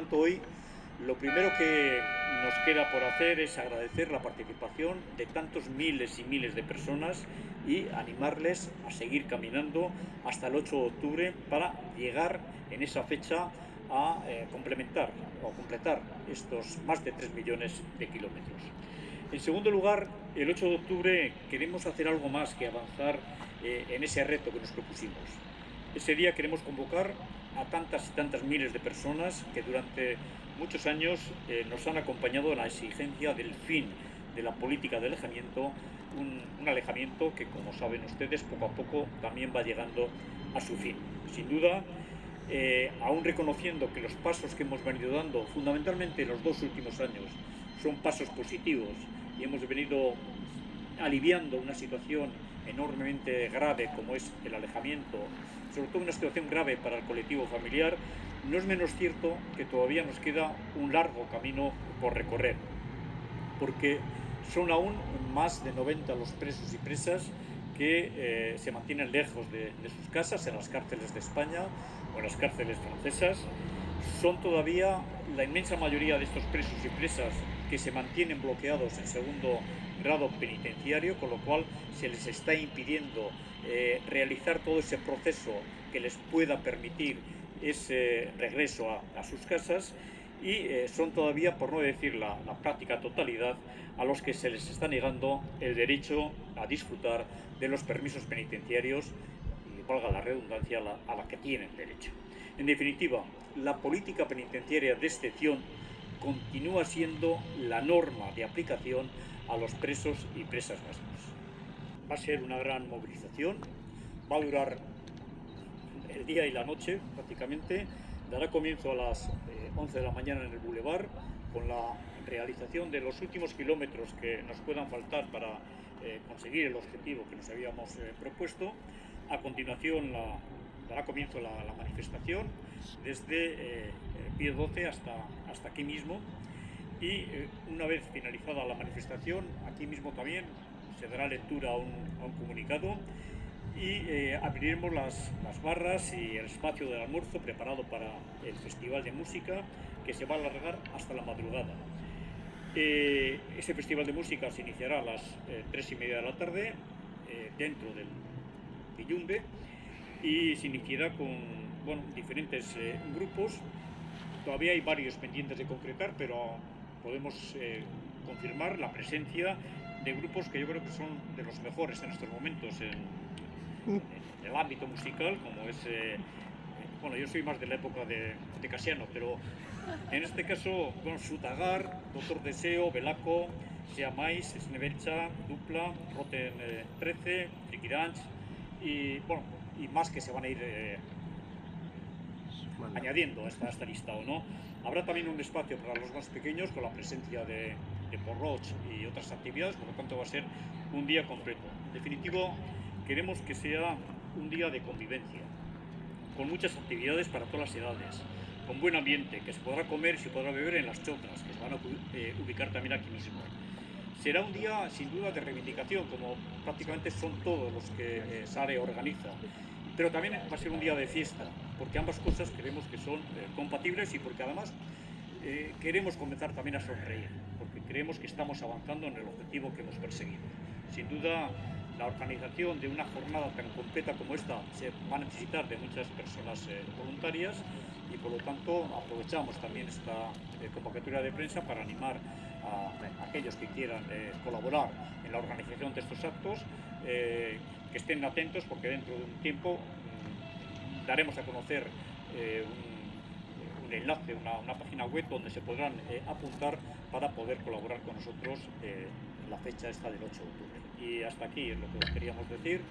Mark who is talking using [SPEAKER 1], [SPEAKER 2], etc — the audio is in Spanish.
[SPEAKER 1] tanto, hoy lo primero que nos queda por hacer es agradecer la participación de tantos miles y miles de personas y animarles a seguir caminando hasta el 8 de octubre para llegar en esa fecha a eh, complementar o completar estos más de 3 millones de kilómetros. En segundo lugar, el 8 de octubre queremos hacer algo más que avanzar eh, en ese reto que nos propusimos. Ese día queremos convocar a tantas y tantas miles de personas que durante muchos años eh, nos han acompañado en la exigencia del fin de la política de alejamiento, un, alejamiento que, como saben ustedes, poco a poco también va llegando a su fin. Sin duda, eh, aún reconociendo que los pasos que hemos venido dando, fundamentalmente en los dos últimos años, son pasos positivos y hemos venido aliviando una situación enormemente grave como es el alejamiento, sobre todo una situación grave para el colectivo familiar, no es menos cierto que todavía nos queda un largo camino por recorrer, porque son aún más de 90 los presos y presas que eh, se mantienen lejos de, de sus casas, en las cárceles de España o en las cárceles francesas. Son todavía la inmensa mayoría de estos presos y presas que se mantienen bloqueados en segundo grado penitenciario, con lo cual se les está impidiendo eh, realizar todo ese proceso que les pueda permitir ese regreso a, sus casas y eh, son todavía, por no decir la, práctica totalidad, a los que se les está negando el derecho a disfrutar de los permisos penitenciarios y, valga la redundancia, a la que tienen derecho. En definitiva, la política penitenciaria de excepción continúa siendo la norma de aplicación a los presos y presas vascos. Va a ser una gran movilización, va a durar el día y la noche prácticamente, dará comienzo a las 11 eh, de la mañana en el Boulevard con la realización de los últimos kilómetros que nos puedan faltar para eh, conseguir el objetivo que nos habíamos eh, propuesto. A continuación dará comienzo la, manifestación desde Pío 12 hasta, hasta aquí mismo y eh, una vez finalizada la manifestación, aquí mismo también se dará lectura a un, comunicado y eh, abriremos las, las, barras y el espacio del almuerzo preparado para el Festival de Música que se va a alargar hasta la madrugada. Eh, ese Festival de Música se iniciará a las tres y media de la tarde dentro del Pillumbe y se iniciará con bueno, diferentes grupos Todavía hay varios pendientes de concretar, pero podemos eh, confirmar la presencia de grupos que yo creo que son de los mejores en estos momentos en, el ámbito musical, como es... Eh, bueno, yo soy más de la época de, de Casiano, pero en este caso, bueno, Sutagar, Doctor Deseo, Belaco, Seamais, Snebelcha, Dupla, Roten 13, Frikiranch y, bueno, y más que se van a ir añadiendo a esta, esta lista o no. Habrá también un espacio para los más pequeños con la presencia de, de Porroch y otras actividades, por lo tanto va a ser un día completo. En definitivo, queremos que sea un día de convivencia, con muchas actividades para todas las edades, con buen ambiente, que se podrá comer y se podrá beber en las chotras, que se van a eh, ubicar también aquí mismo. Será un día sin duda de reivindicación, como prácticamente son todos los que eh, SARE organiza, pero también va a ser un día de fiesta, porque ambas cosas creemos que son eh, compatibles y porque además eh, queremos comenzar también a sonreír, porque creemos que estamos avanzando en el objetivo que hemos perseguido. Sin duda, la organización de una jornada tan completa como esta se va a necesitar de muchas personas eh, voluntarias y por lo tanto aprovechamos también esta convocatoria de prensa para animar a, aquellos que quieran colaborar en la organización de estos actos que estén atentos porque dentro de un tiempo mm, daremos a conocer eh, un, enlace, una, página web donde se podrán eh, apuntar para poder colaborar con nosotros eh, la fecha esta del 8 de octubre. Y hasta aquí es lo que queríamos decir.